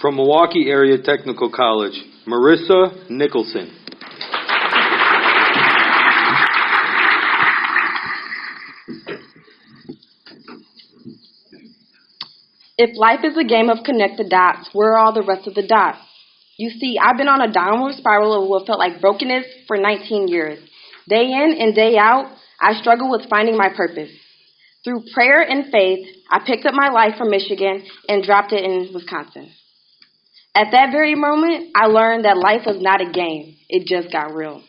From Milwaukee Area Technical College, Marissa Nicholson. If life is a game of connect the dots, where are all the rest of the dots? You see, I've been on a downward spiral of what felt like brokenness for 19 years. Day in and day out, I struggle with finding my purpose. Through prayer and faith, I picked up my life from Michigan and dropped it in Wisconsin. At that very moment, I learned that life was not a game. It just got real.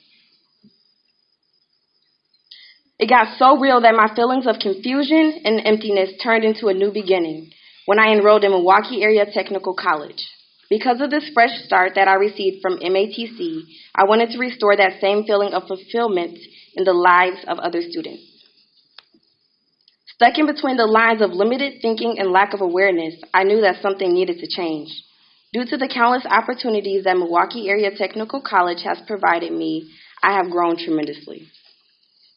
It got so real that my feelings of confusion and emptiness turned into a new beginning when I enrolled in Milwaukee Area Technical College. Because of this fresh start that I received from MATC, I wanted to restore that same feeling of fulfillment in the lives of other students. Stuck in between the lines of limited thinking and lack of awareness, I knew that something needed to change. Due to the countless opportunities that Milwaukee Area Technical College has provided me, I have grown tremendously.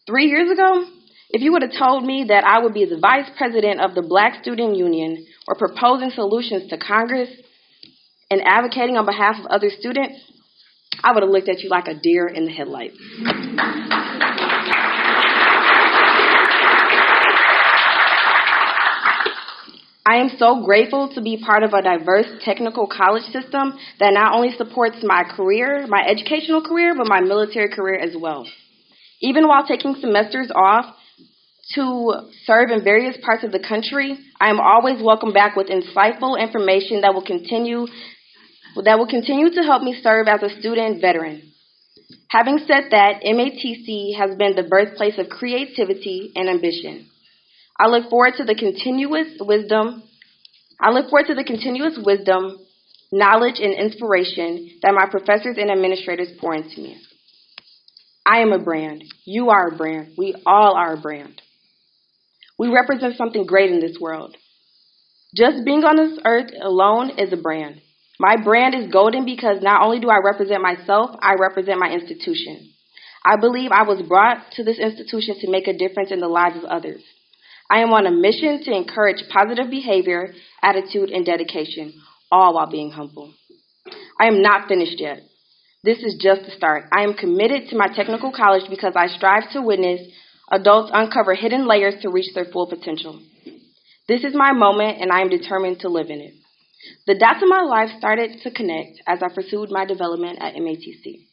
Three years ago, if you would have told me that I would be the vice president of the Black Student Union or proposing solutions to Congress and advocating on behalf of other students, I would have looked at you like a deer in the headlights. I am so grateful to be part of a diverse technical college system that not only supports my career, my educational career, but my military career as well. Even while taking semesters off to serve in various parts of the country, I am always welcome back with insightful information that will continue that will continue to help me serve as a student veteran. Having said that, MATC has been the birthplace of creativity and ambition. I look forward to the continuous wisdom. I look forward to the continuous wisdom, knowledge, and inspiration that my professors and administrators pour into me. I am a brand. You are a brand. We all are a brand. We represent something great in this world. Just being on this earth alone is a brand. My brand is golden because not only do I represent myself, I represent my institution. I believe I was brought to this institution to make a difference in the lives of others. I am on a mission to encourage positive behavior, attitude, and dedication, all while being humble. I am not finished yet. This is just the start. I am committed to my technical college because I strive to witness adults uncover hidden layers to reach their full potential. This is my moment, and I am determined to live in it. The dots of my life started to connect as I pursued my development at MATC.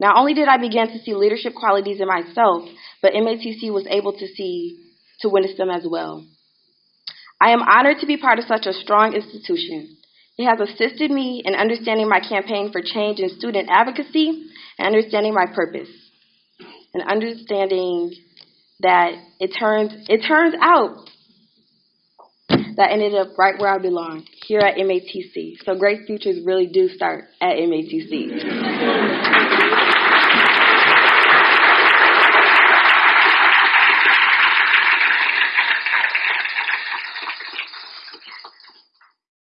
Not only did I begin to see leadership qualities in myself, but MATC was able to see to witness them as well. I am honored to be part of such a strong institution. It has assisted me in understanding my campaign for change in student advocacy and understanding my purpose. And understanding that it turns it turns out that I ended up right where I belong, here at MATC. So great futures really do start at MATC.